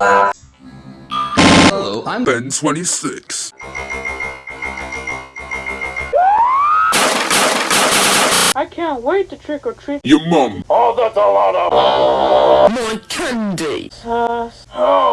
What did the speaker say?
Hello, I'm Ben 26. I can't wait to trick or treat. Your mom. Oh, that's a lot of... My candy! Sus. Oh.